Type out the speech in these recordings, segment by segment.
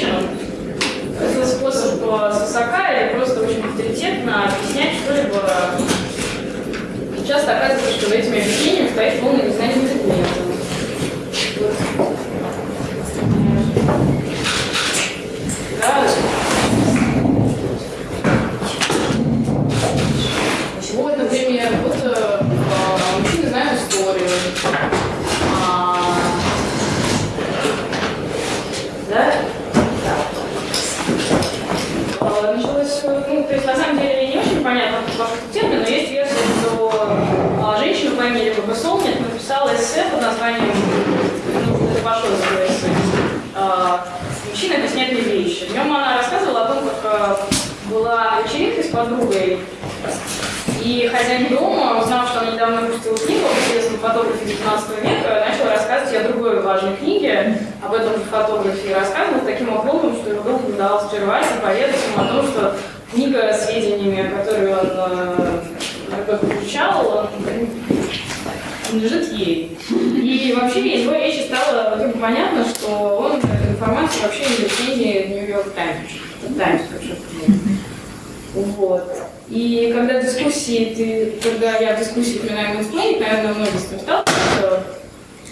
женщинам. Это способ свысока или просто очень авторитетно объяснять что-либо часто оказывается, что за этими объяснениями стоит полное незнание предмета. Да. Вот, например, вот э, мужчины знают историю. А, да? Да. Началось, ну, то есть на самом деле не очень понятно ваш термин, но есть версия, что а, женщина по имени Баба Солнек написала эссе под названием, ну, это ваше эссе, а, «Мужчина объясняет мне вещи». В нем она рассказывала о том, как а, была вечеринка с подругой, и хозяин дома, узнав, что она недавно выпустила книгу об известном фотографе 19 века, начал рассказывать о другой важной книге, об этом же фотографе, и рассказывал таким образом, что его долго удалось прервать и поведать ему о том, что книга с сведениями, которые он э, получал, лежит ей. И вообще из его речи стало вдруг понятно, что он эту информацию вообще не в Нью-Йорк Таймс. Таймс, Вот. И когда дискуссии, ты, когда я в дискуссии упоминаю мейнсплейнинг, наверное, многие с этим сталкиваются,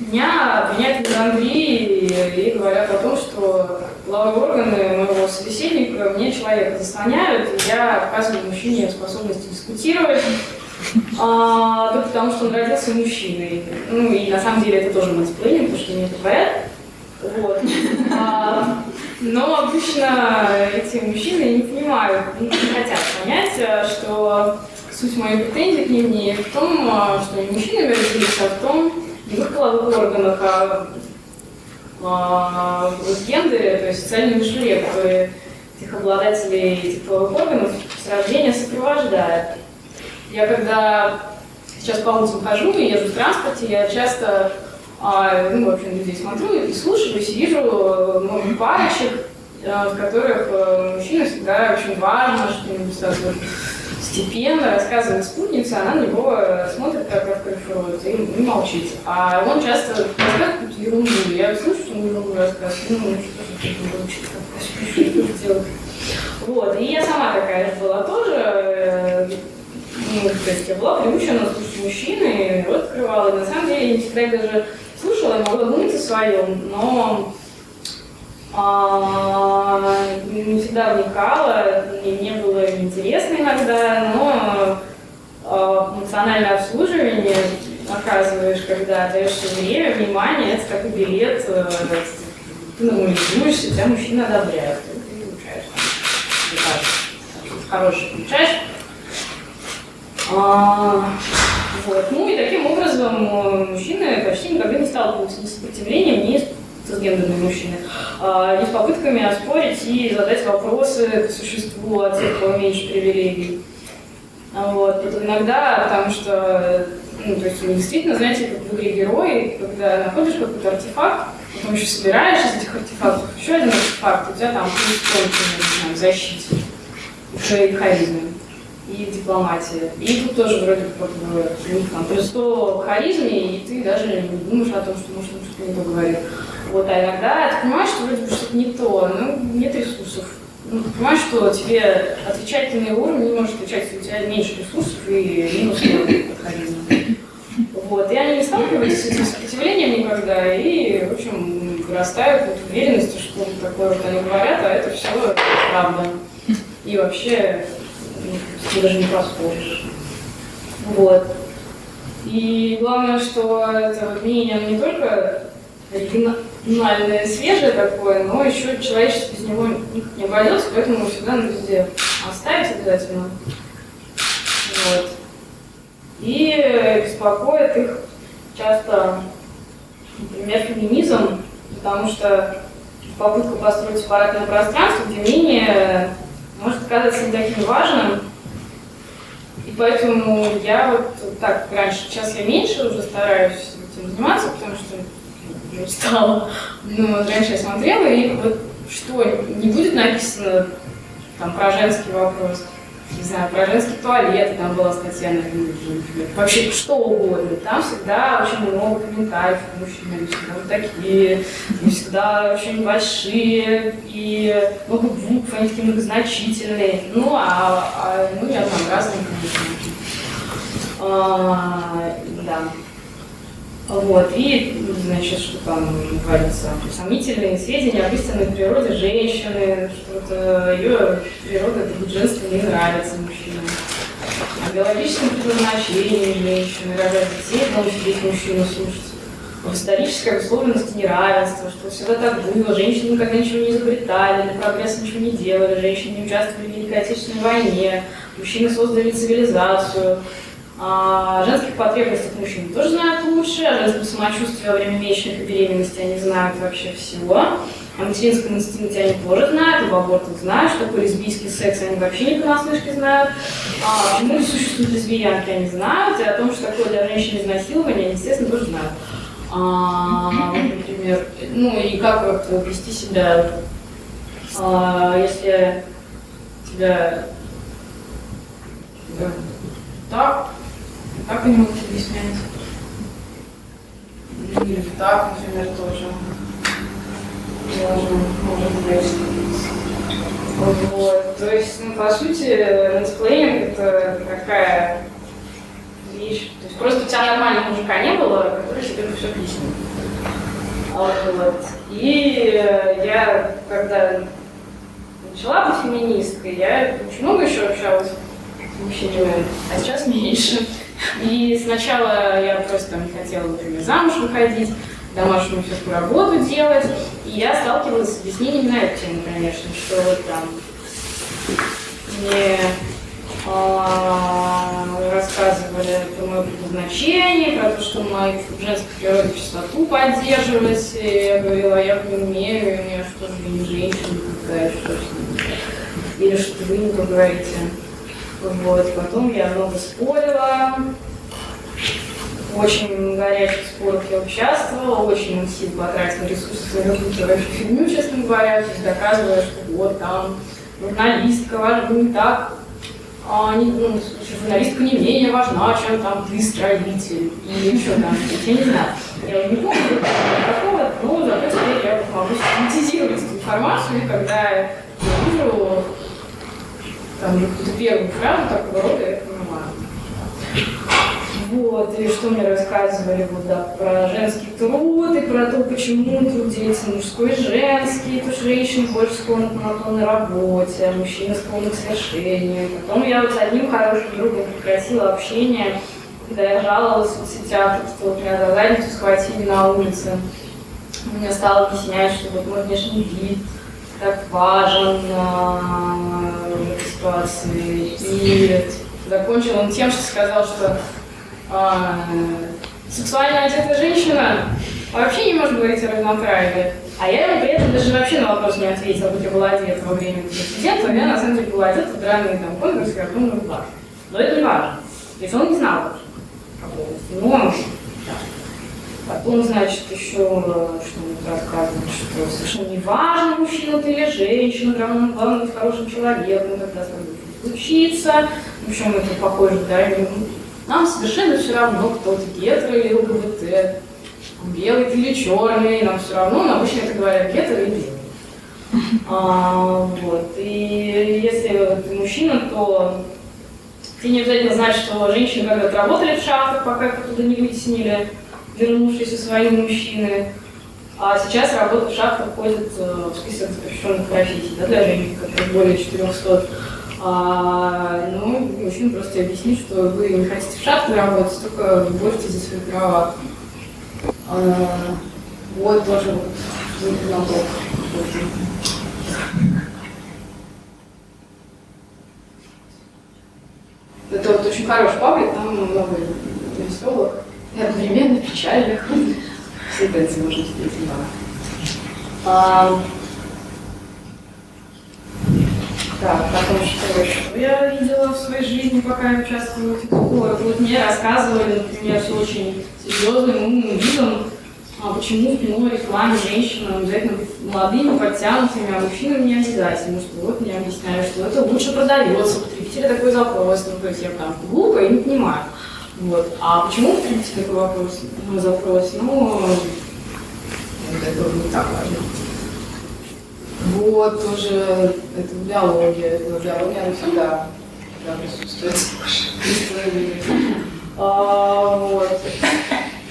меня обвиняют в Англии и говорят о том, что половые органы моего собеседника мне человека заслоняют, и я показываю мужчине способность дискутировать, а, только потому что он родился мужчиной. Ну и на самом деле это тоже мейнсплейнинг, потому что мне это говорят. Вот. А, но обычно эти мужчины не понимают, не хотят понять, э, что суть моей претензии к ним не в том, э, что они мужчинами родились, а в том, не в их половых органах, а, а в гендере, то есть социальные мышления, которые этих обладателей этих половых органов с рождения сопровождают. Я когда сейчас по улицам хожу и езжу в транспорте, я часто а, ну, в общем, людей смотрю и слушаюсь, и вижу много ну, парочек, э, в которых э, мужчина всегда очень важно, что-нибудь сразу степенно рассказывает спутница, она на него смотрит как открывает и, и молчит. А он часто рассказывает какую-то ерунду. Я слышу, что он ерунду рассказывает, ну, что же это делать. Вот, и я сама такая же была тоже, э, ну, то есть я была приучена слушать мужчины, рот открывала, и на самом деле не всегда даже слушала, я могла думать о своем, но а, не всегда вникала, мне не было интересно иногда, но а, обслуживание оказываешь, когда даешь время, внимание, это как билет, э, ты нормализуешься, тебя мужчина одобряет, ты получаешь, хороший получаешь. А, вот. Ну и таким образом э, мужчины почти никогда не сталкиваются с сопротивлением, ни с гендерными мужчины, а, ни с попытками оспорить и задать вопросы по существу о тех, у кого меньше привилегий. А вот. Это иногда, потому что, ну, то есть вы действительно, знаете, как в игре герои, когда находишь какой-то артефакт, потом еще собираешь из этих артефактов еще один артефакт, у тебя там плюс тонкий, в защите, уже и харизме и дипломатия. И тут тоже вроде как бы у них там плюс 100 харизме, и ты даже не думаешь о том, что может что-то не то. Вот, а иногда ты понимаешь, что вроде бы что-то не то, ну, нет ресурсов. Ну, ты понимаешь, что тебе отвечательный уровень не может отвечать, у тебя меньше ресурсов и минус харизма. Вот, и они не сталкиваются с этим сопротивлением никогда, и, в общем, вырастают вот уверенности, что такое вот они говорят, а это все правда. И вообще ты даже не поспоришь. Вот. И главное, что это мнение не только оригинальное, свежее такое, но еще человечество без него не обойдется, поэтому всегда надо везде оставить обязательно. Вот. И беспокоит их часто, например, феминизм, потому что попытка построить сепаратное пространство, где мнение может казаться не таким важным, поэтому я вот так раньше, сейчас я меньше уже стараюсь этим заниматься, потому что уже устала. Но раньше я смотрела, и вот что не будет написано там про женский вопрос, не знаю, про женский туалет, там была статья на вообще что угодно. Там всегда очень много комментариев к мужчинам, всегда вот такие, и всегда очень большие, и много букв, они такие многозначительные. Ну, а, а ну, я там разные, конечно. А, да. Вот, и, значит, что там говорится, сомнительные сведения об истинной природе женщины, что ее природа, женство не нравится мужчинам. О биологическом предназначении женщины, рожать детей, научить мужчину слушать. В исторической условленности неравенства, что всегда так было, женщины никогда ничего не изобретали, для прогресса ничего не делали, женщины не участвовали в Великой Отечественной войне, мужчины создали цивилизацию, о женских потребностях мужчин тоже знают лучше, о женском самочувствии во время месячных и беременности они знают вообще всего. О материнском инстинкте они тоже знают, об абортах знают, что такое лесбийский секс они вообще не понаслышке знают. А почему существуют лесбиянки, они знают, и о том, что такое для женщин изнасилование, они, естественно, тоже знают. А, например, ну и как вести себя, а, если тебя да, так как они могут объяснять? Или так, например, тоже. Можно, может быть. Вот. То есть, ну, по сути, летсплеинг это такая вещь. То есть просто у тебя нормального мужика не было, который тебе все объяснил. Вот. И я, когда начала быть феминисткой, я очень много еще общалась с мужчинами, а сейчас меньше. И сначала я просто не хотела, например, замуж выходить, домашнюю всякую работу делать. И я сталкивалась с объяснениями на эту тему, конечно, что вот там мне а, рассказывали про мое предназначение, про то, что мою женскую природу чистоту поддерживать. И я говорила, я не умею, у меня что же не женщина какая, что Или что вы не говорите. Вот. Потом я много спорила, очень горячих спорах я участвовала, очень много сил потратила ресурсы на какую-то вообще фигню, честно говоря, то есть доказывая, что вот там журналистка важна не так, а не, ну, журналистка не менее важна, чем там ты строитель или еще там, я не знаю. Я не помню такого, но зато теперь я могу синтезировать эту информацию, и когда я вижу там какую-то первую фразу такого рода, я понимаю. Вот, и что мне рассказывали вот, да, про женский труд, и про то, почему труд делится мужской и женский, то женщина больше склонна к монотонной работе, а мужчина склонна к свершению. Потом я вот с одним хорошим другом прекратила общение, когда я жаловалась в соцсетях, что вот меня за задницу схватили на улице. Мне стал объяснять, что вот мой внешний вид так важен этой ситуации. И закончил он тем, что сказал, что а, сексуально одетая женщина вообще не может говорить о равноправии. А я ему при этом даже вообще на вопрос не ответила, будь я была одета во время инцидента, я на самом деле была одета в драные там конкурсы, картонную плащ. Но это не важно. То есть он не знал Но Потом, значит, еще что-нибудь рассказывает, что совершенно не важно, мужчина ты или женщина, главное, главное быть хорошим человеком, когда с тобой случится. В общем, это похоже, да, нам совершенно все равно, кто ты, гетеро или ЛГБТ, белый ты или черный, нам все равно, но обычно это говорят гетеро или белый. А, вот. И если ты мужчина, то ты не обязательно знаешь, что женщины когда-то работали в шахтах, пока их оттуда не вытеснили, вернувшиеся свои мужчины. А сейчас работа в шахтах входит э, в список запрещенных профессий да, для женщин, которые более 400 а, ну, мужчина просто объяснит, что вы не хотите в шахте работать, только боретесь за свои права. А, вот тоже вот налог. Это вот очень хороший паблик, там много веселых и одновременно печальных. Все это можно встретить. А, Так, потом что еще я видела в своей жизни, пока я участвовала в спорах. Вот мне рассказывали, например, с очень серьезным умным видом, а почему в кино рекламе женщинам обязательно быть молодыми, подтянутыми, а мужчинам не обязательно. Что вот мне объясняют, что это лучше продается, потребители такой запрос. Ну, то есть я там глупо и не понимаю. Вот. А почему потребитель такой вопрос, ну, запрос? Ну, это не так важно. Вот, тоже это биология, это биология, она всегда, всегда присутствует. а, вот.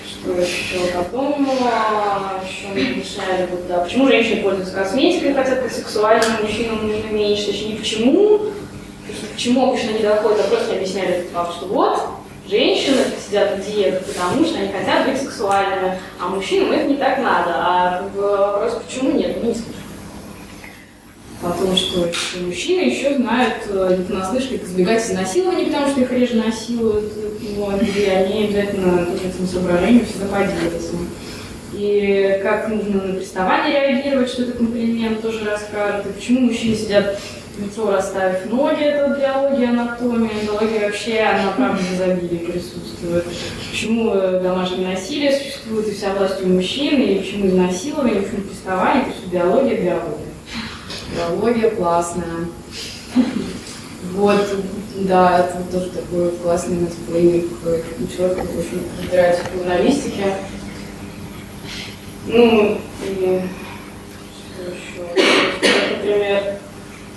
Что еще? Потом а, еще мы объясняли, вот, да, почему женщины пользуются косметикой, хотят быть сексуальными, мужчинам нужно меньше, точнее, почему, почему обычно не доходит, а просто объясняли факт, что вот, женщины сидят в диетах, потому что они хотят быть сексуальными, а мужчинам это не так надо. А вопрос, почему нет, ну, не скажу том, что мужчины еще знают, э, как избегать изнасилования, потому что их реже насилуют, вот, и они обязательно к этим соображениям всегда поделятся. И как нужно на приставание реагировать, что это комплимент, тоже расскажут. И почему мужчины сидят лицо расставив ноги, это биология, анатомия, биология вообще, она правда в изобилии присутствует. Почему э, домашнее насилие существует и вся власть у мужчин, и почему изнасилование, почему приставание, это все биология, биология. Биология классная. Вот, да, это тоже такой классный мультиплеер, человек, очень разбирается в журналистике. Ну, и что еще? Например,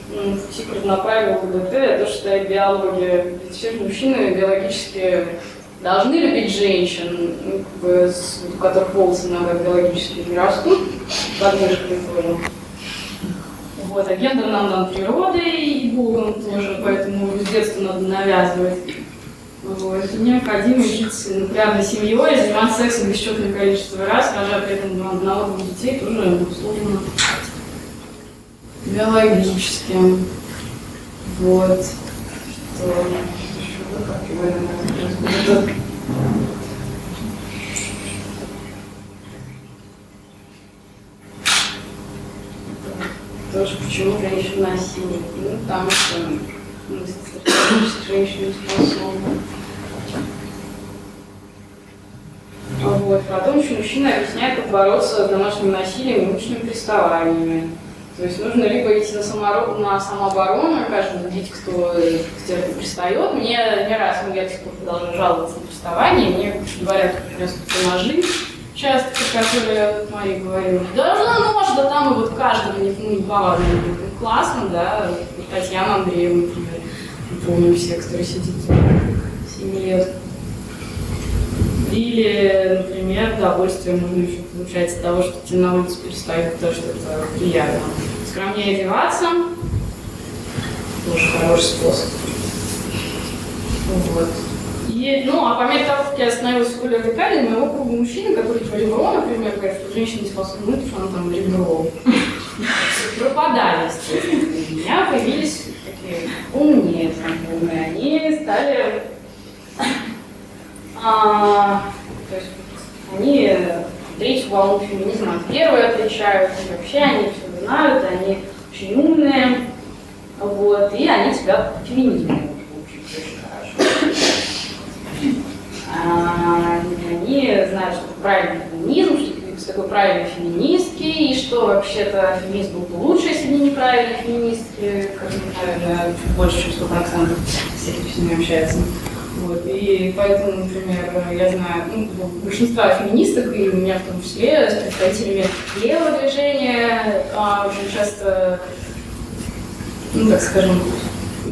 Тикр направил КБТ, то, что биология. Все мужчины биологически должны любить женщин, ну, у которых волосы иногда биологически не растут, под мышками тоже. Вот, а гендер нам дан природой и Богом тоже, поэтому с детства надо навязывать. Вот. Необходимо жить нуклеарной семьей, заниматься сексом бесчетное количество раз, рожая при этом одного-двух детей, тоже условно биологически. Вот. Что тоже почему женщина насильник. Ну, потому что ну, женщины способны. Вот. Потом еще мужчина объясняет, как бороться с домашним насилием и уличными приставаниями. То есть нужно либо идти на, самород, на самооборону, каждый видеть, кто к тебе пристает. Мне не раз, ну, я до сих пор продолжаю жаловаться на приставание, мне говорят, раз ножи, часто, которые Мария говорила, должна нож, да там и вот каждого не, ну, неповадно будет. Классно, да, Татьяна Андреевна, например, помню все, кто сидит 7 лет. Или, например, удовольствие можно еще получать от того, что тебе на улице перестают, потому что это приятно. Скромнее одеваться, тоже хороший способ. Вот. И, ну, а по мере того, как я становилась более радикальной, моего круга мужчин, которые по ребро, например, говорят, что женщина не способна мыть, что она там ребро. Пропадали, естественно. У меня появились такие умные знакомые. Они стали... А, то есть они третью волну феминизма от первой отличают, и вообще они все знают, они очень умные, вот, и они тебя феминизмом они знают, что правильный феминизм, что такое правильные феминистки, и что вообще-то феминист был бы лучше, если бы неправильные феминистки, как, наверное, больше, чем 100% всех, кто с. Вот. И поэтому, например, я знаю ну, большинство феминисток, и у меня в том числе, с представителями левого движения, а, очень часто, ну, так скажем,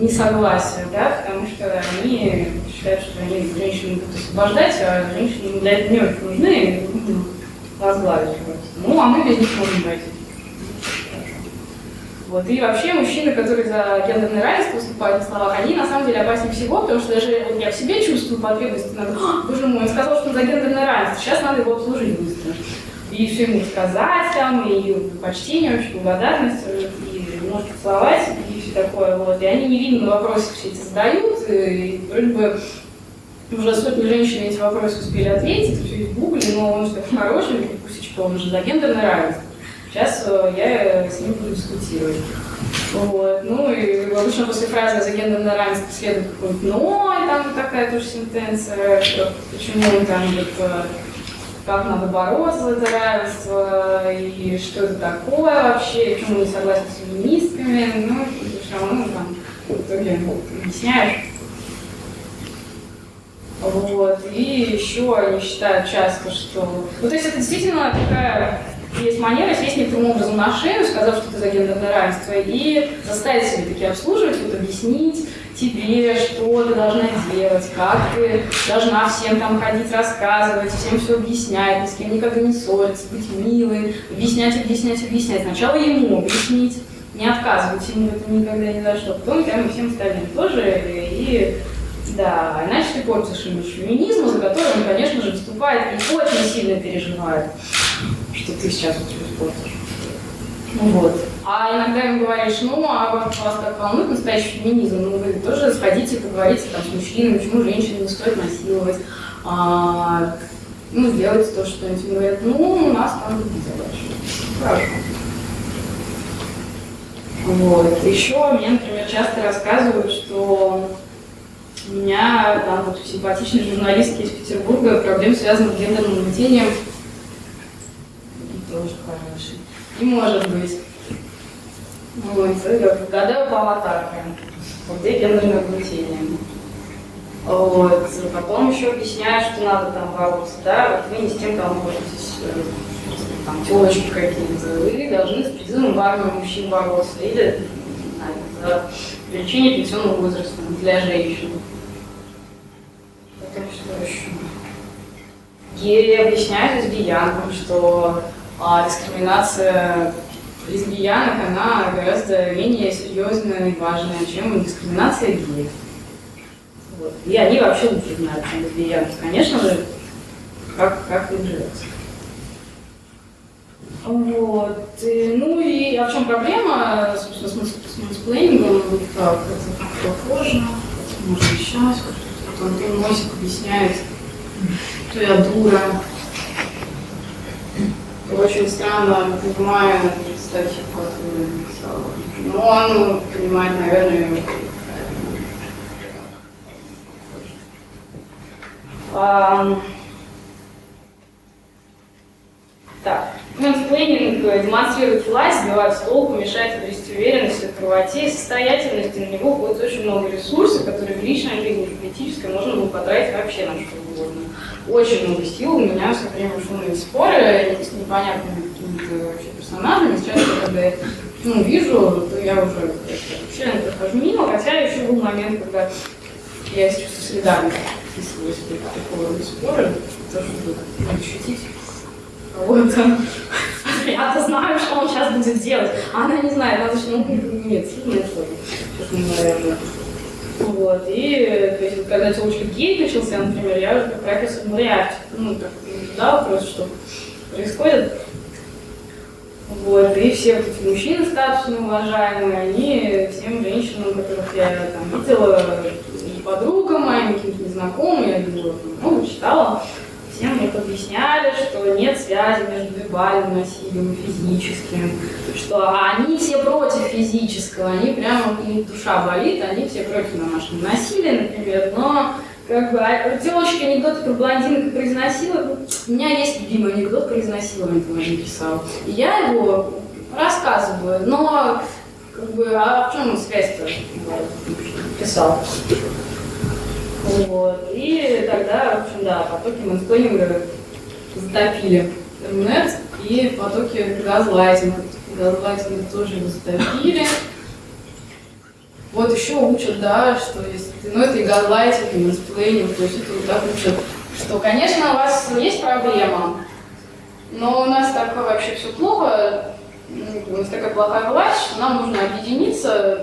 несогласия, да, потому что они считают, что они женщины будут освобождать, а женщины для этого не очень нужны, и возглавить Ну, а мы без них можем пройти. Вот. И вообще мужчины, которые за гендерное равенство выступают на словах, они на самом деле опаснее всего, потому что даже я в себе чувствую потребность, надо, «А, боже мой, он сказал, что он за гендерное равенство, сейчас надо его обслужить быстро. И все ему сказать там, и почтение, очень благодарность, и может поцеловать, и такое, вот, и они невинно вопросы все эти задают, и вроде бы уже сотни женщин эти вопросы успели ответить, все в гугле, но он такой хороший, Пусечка, он же за гендерное равенство. Сейчас э, я с ним буду дискутировать. Вот. Ну и обычно после фразы за гендерное равенство следует какой-нибудь «но», и там такая тоже сентенция, что почему там вот, э, как надо бороться за это равенство, и что это такое вообще, и почему не согласны с феминистками, ну, все равно там в итоге объясняешь. Вот. И еще они считают часто, что... Ну, то есть это действительно такая есть манера сесть некоторым образом на шею, сказав, что ты за гендерное равенство, и заставить себя таки обслуживать, вот объяснить тебе, что ты должна делать, как ты должна всем там ходить, рассказывать, всем все объяснять, ни с кем никогда не ссориться, быть милой, объяснять, объяснять, объяснять. Сначала ему объяснить, не отказывать ему это никогда ни за что, потом прямо всем остальным тоже, и да, иначе ты портишь имидж феминизма, за который он, конечно же, выступает и очень сильно переживает что ты сейчас вот испортишь. Ну вот. А иногда им говоришь, ну, а вас, вас так волнует настоящий феминизм, ну, вы тоже сходите, поговорите там с мужчинами, почему женщин не стоит насиловать, а, ну, сделайте то, что они говорят, ну, у нас там задачи. Хорошо. Вот. Еще мне, например, часто рассказывают, что у меня там вот симпатичный журналистки из Петербурга проблем, связанных с гендерным угнетением, тоже хороший. И может быть. Вот, гадаю по аватарке. Вот где гендерное угнетение. Вот. Потом еще объясняю, что надо там бороться, да, вот вы не с тем там боретесь, э, там телочки какие-то, вы должны с призывом в армию мужчин бороться, или за увеличение пенсионного возраста для женщин. Потом что еще? И объясняю лесбиянкам, что а дискриминация лесбиянок, она гораздо менее серьезная и важная, чем дискриминация геев. Вот. И они вообще лучше знают, чем лесбиянки, конечно же, как, как им живется. Вот. И, ну и а в чем проблема, собственно, с, с? Так, это попозже, может сейчас, как-то Антон Мосик объясняет, что я дура, очень странно понимаю, кстати, как но он понимает, наверное, а, так. Mansplaining демонстрирует власть, сбивает с толку, мешает обрести уверенность в правоте и состоятельности. На него будет очень много ресурсов, которые в личной жизни, в политической можно было потратить вообще на что угодно очень много сил. У меня все время шумные споры с непонятными какими-то вообще персонажами. Сейчас, когда я ну, вижу, то я уже вообще прохожу мимо, хотя еще был момент, когда я с чувством солидарности вписываюсь в такого рода споры, тоже ощутить. Вот. Я-то знаю, что он сейчас будет делать, а она не знает, она значит, ну, нет, сложно. Сейчас мы, наверное, вот, и то есть, когда телочка гей начался, например, я уже как профессор Мариарти, ну, так, задал вопрос, что происходит. Вот, и все вот эти мужчины статусные, уважаемые, они всем женщинам, которых я там видела, и подругам моим, каким-то незнакомым, я видела, много читала, Всем мне объясняли, что нет связи между вербальным насилием и физическим, что они все против физического, они прямо, у них душа болит, они все против домашнего насилия, например, но как бы, а, девочки анекдоты про блондинок про изнасилование, у меня есть любимый анекдот про изнасилование, который я написал, и я его рассказываю, но как бы, а в чем связь-то? Писал? Вот. И тогда, в общем, да, потоки мэнсплейнинга затопили интернет, и потоки газлайтинга. Газлайтинга тоже затопили. Вот еще учат, да, что если ну это и газлайтинг, и mansplaining, то есть это вот так учат, что, конечно, у вас есть проблема, но у нас так вообще все плохо, у нас такая плохая власть, нам нужно объединиться,